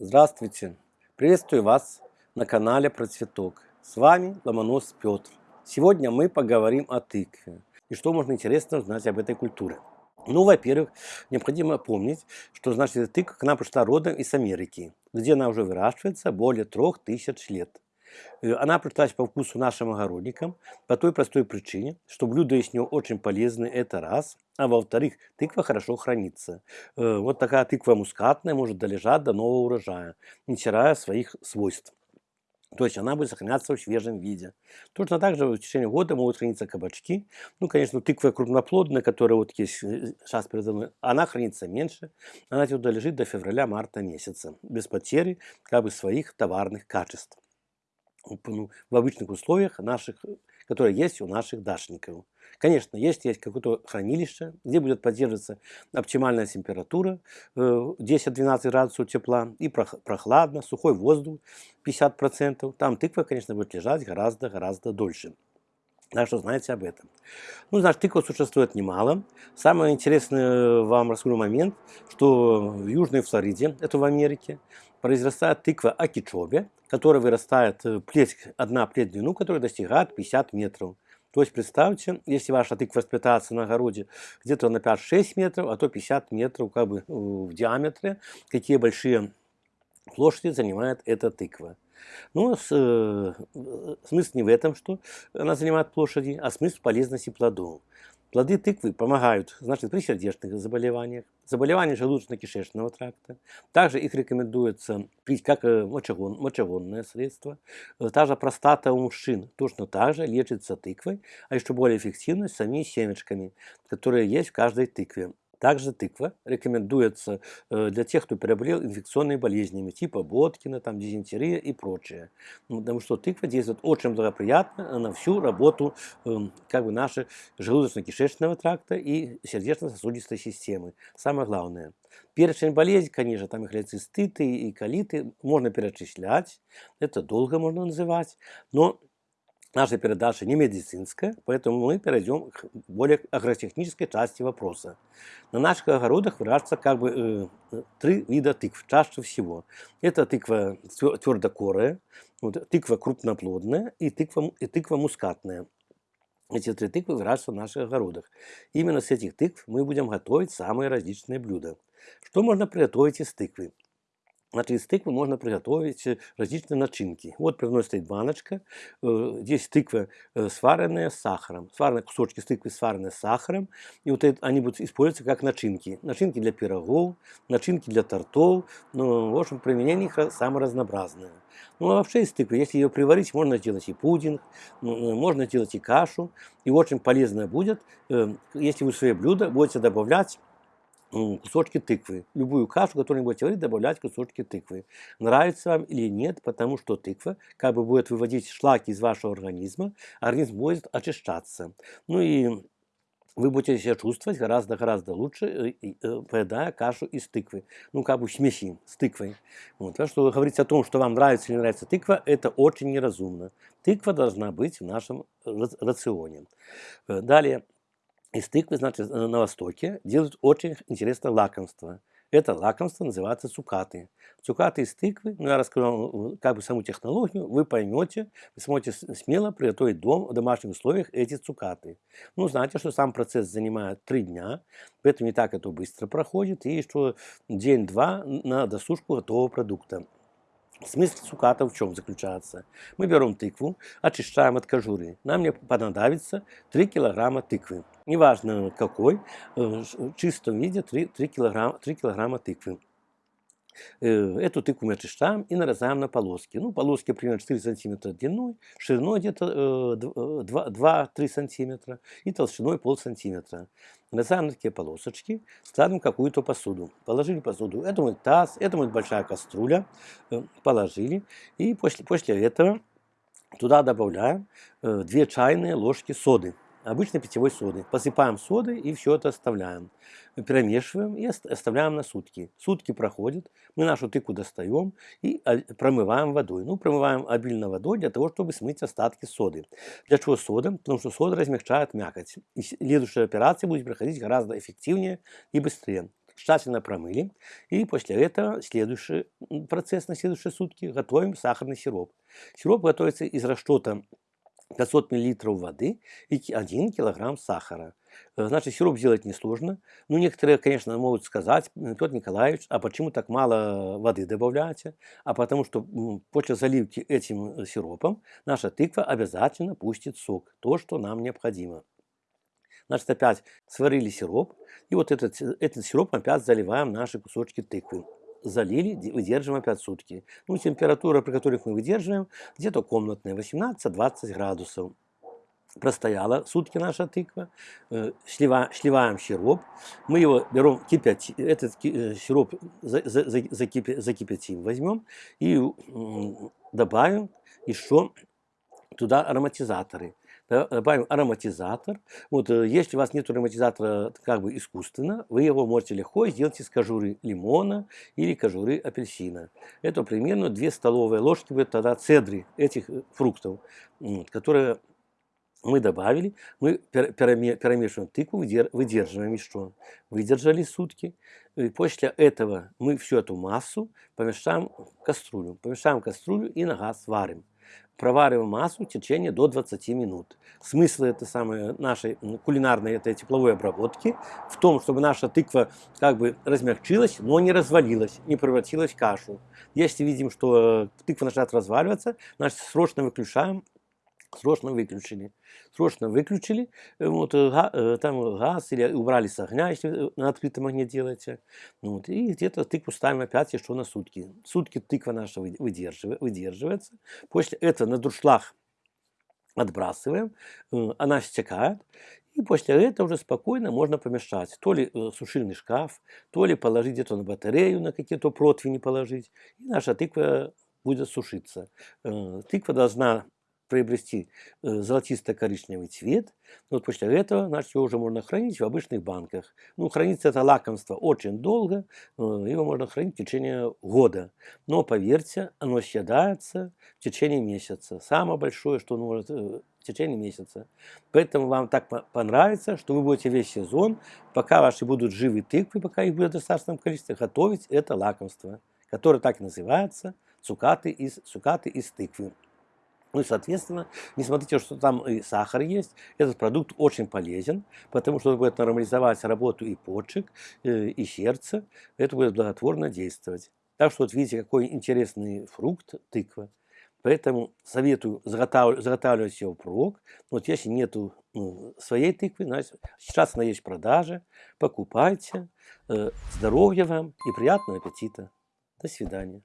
Здравствуйте! Приветствую вас на канале Про Цветок. С вами Ломонос Петр. Сегодня мы поговорим о тыкве и что можно интересно узнать об этой культуре. Ну, во-первых, необходимо помнить, что значит тыква к нам пришла родом из Америки, где она уже выращивается более трех тысяч лет. Э, она пришлась по вкусу нашим огородникам по той простой причине, что блюда из нее очень полезны, это раз, а во-вторых, тыква хорошо хранится. Э, вот такая тыква мускатная может долежать до нового урожая, не теряя своих свойств. То есть она будет сохраняться в свежем виде. Точно так же в течение года могут храниться кабачки. Ну, конечно, тыква крупноплодная, которая вот есть э, сейчас передо мной, она хранится меньше. Она туда лежит до февраля-марта месяца, без потери как бы своих товарных качеств в обычных условиях наших, которые есть у наших дашников. Конечно, есть, есть какое-то хранилище, где будет поддерживаться оптимальная температура 10-12 э, градусов тепла и прохладно, сухой воздух 50%. Там тыква, конечно, будет лежать гораздо-гораздо дольше. Так что знаете об этом. Ну, значит, тыква существует немало. Самый интересный вам расскажу момент, что в Южной Флориде, это в Америке, произрастает тыква акичобе, которая вырастает э, плеть, одна плеть в длину, которая достигает 50 метров. То есть представьте, если ваша тыква воспитается на огороде где-то на 5-6 метров, а то 50 метров как бы в диаметре, какие большие площади занимает эта тыква. Но с, э, смысл не в этом, что она занимает площади, а смысл в полезности плодов. Плоды тыквы помогают, значит, при сердечных заболеваниях, заболеваниях желудочно-кишечного тракта. Также их рекомендуется пить как э, мочегон, мочегонное средство. Э, та же простата у мужчин точно так же лечится тыквой, а еще более эффективно самими семечками, которые есть в каждой тыкве. Также тыква рекомендуется э, для тех, кто переболел инфекционными болезнями, типа Боткина, там, дизентерия и прочее. Ну, потому что тыква действует очень благоприятно на всю работу эм, как бы нашей желудочно-кишечного тракта и сердечно-сосудистой системы. Самое главное. Перечень болезней, конечно, там и холециститы, и колиты можно перечислять, это долго можно называть, но наша передача не медицинская, поэтому мы перейдем к более агротехнической части вопроса. На наших огородах выращиваются как бы э, три вида тыкв, чаще всего. Это тыква твердокорая, вот, тыква крупноплодная и тыква, и тыква мускатная. Эти три тыквы выращиваются в наших огородах. Именно с этих тыкв мы будем готовить самые различные блюда. Что можно приготовить из тыквы? Значит, из тыквы можно приготовить э, различные начинки. Вот перед баночка. Э, здесь тыква э, сваренная с сахаром. Сваренные кусочки тыквы сваренные с сахаром. И вот это, они будут использоваться как начинки. Начинки для пирогов, начинки для тортов. Ну, в общем, применение их самое разнообразное. Ну, а вообще из тыквы, если ее приварить, можно сделать и пудинг, можно сделать и кашу. И очень полезно будет, если вы в свое блюдо будете добавлять кусочки тыквы. Любую кашу, которую вы будете варить, добавлять кусочки тыквы. Нравится вам или нет, потому что тыква как бы будет выводить шлаки из вашего организма, организм будет очищаться. Ну и вы будете себя чувствовать гораздо-гораздо лучше, э, э, поедая кашу из тыквы. Ну, как бы смеси с тыквой. Вот. Так что говорить о том, что вам нравится или не нравится тыква, это очень неразумно. Тыква должна быть в нашем рационе. Э, далее. Из тыквы, значит, на Востоке делают очень интересное лакомство. Это лакомство называется цукаты. Цукаты из тыквы, ну я расскажу вам как бы саму технологию, вы поймете, вы сможете смело приготовить дом, в домашних условиях эти цукаты. Ну, знаете, что сам процесс занимает три дня, поэтому не так это быстро проходит, и что день-два на досушку готового продукта. Смысл цуката в чем заключается? Мы берем тыкву, очищаем от кожуры. Нам не понадобится 3 килограмма тыквы. Неважно какой, э, в чистом виде 3, 3, килограмма, 3 килограмма тыквы. Э, эту тыкву мы очищаем и нарезаем на полоски. Ну, полоски примерно 4 сантиметра длиной, шириной где-то 2-3 э, сантиметра и толщиной пол сантиметра. Нарезаем на такие полосочки, ставим какую-то посуду. Положили посуду, это будет таз, это будет большая кастрюля, э, положили. И после, после этого туда добавляем 2 чайные ложки соды обычной питьевой соды. Посыпаем содой и все это оставляем. Перемешиваем и оставляем на сутки. Сутки проходят, мы нашу тыкву достаем и промываем водой. Ну, промываем обильно водой для того, чтобы смыть остатки соды. Для чего сода? Потому что сода размягчает мякоть. И следующая операция будет проходить гораздо эффективнее и быстрее. тщательно промыли. И после этого следующий процесс на следующие сутки готовим сахарный сироп. Сироп готовится из расчета 500 мл воды и 1 кг сахара. Э, значит, сироп сделать несложно. Ну, некоторые, конечно, могут сказать, Петр Николаевич, а почему так мало воды добавляете? А потому что после заливки этим э, сиропом наша тыква обязательно пустит сок, то, что нам необходимо. Значит, опять сварили сироп, и вот этот, э, этот сироп опять заливаем наши кусочки тыквы залили, выдерживаем опять сутки. Ну, температура, при которых мы выдерживаем, где-то комнатная, 18-20 градусов простояла сутки наша тыква, э, шлива, шливаем сироп, мы его берем, кипять, этот э, сироп закипятим, возьмем и добавим еще туда ароматизаторы. Добавим ароматизатор. Вот, э, если у вас нет ароматизатора как бы искусственно, вы его можете легко сделать из кожуры лимона или кожуры апельсина. Это примерно 2 столовые ложки будет тогда цедры этих фруктов, которые мы добавили, мы перемешиваем тыкву, выдерживаем еще. Выдержали сутки. И после этого мы всю эту массу помешаем в кастрюлю. Помешаем в кастрюлю и на газ варим. Провариваем массу в течение до 20 минут. Смысл этой самой нашей кулинарной этой тепловой обработки в том, чтобы наша тыква как бы размягчилась, но не развалилась, не превратилась в кашу. Если видим, что тыква начинает разваливаться, значит срочно выключаем срочно выключили. Срочно выключили, э, вот, э, э, там газ или убрали с огня, если на открытом огне делаете. Ну вот, и где-то тыкву ставим опять еще на сутки. Сутки тыква наша выдерживает, выдерживается. После этого на дуршлаг отбрасываем, она стекает. И после этого уже спокойно можно помешать. То ли сушильный шкаф, то ли положить где-то на батарею, на какие-то противни положить. И наша тыква будет сушиться. Тыква должна приобрести э, золотисто-коричневый цвет. Вот после этого, значит, его уже можно хранить в обычных банках. Ну, хранится это лакомство очень долго, э, его можно хранить в течение года. Но, поверьте, оно съедается в течение месяца. Самое большое, что оно может э, в течение месяца. Поэтому вам так понравится, что вы будете весь сезон, пока ваши будут живы тыквы, пока их будет в достаточном количестве, готовить это лакомство, которое так и называется цукаты из, цукаты из тыквы. Ну и, соответственно, не смотрите, что там и сахар есть, этот продукт очень полезен, потому что он будет нормализовать работу и почек, э, и сердца, это будет благотворно действовать. Так что вот видите, какой интересный фрукт тыква. Поэтому советую заготавливать, его впрок. Вот если нету ну, своей тыквы, значит, сейчас она есть в продаже, покупайте. Э, здоровья вам и приятного аппетита. До свидания.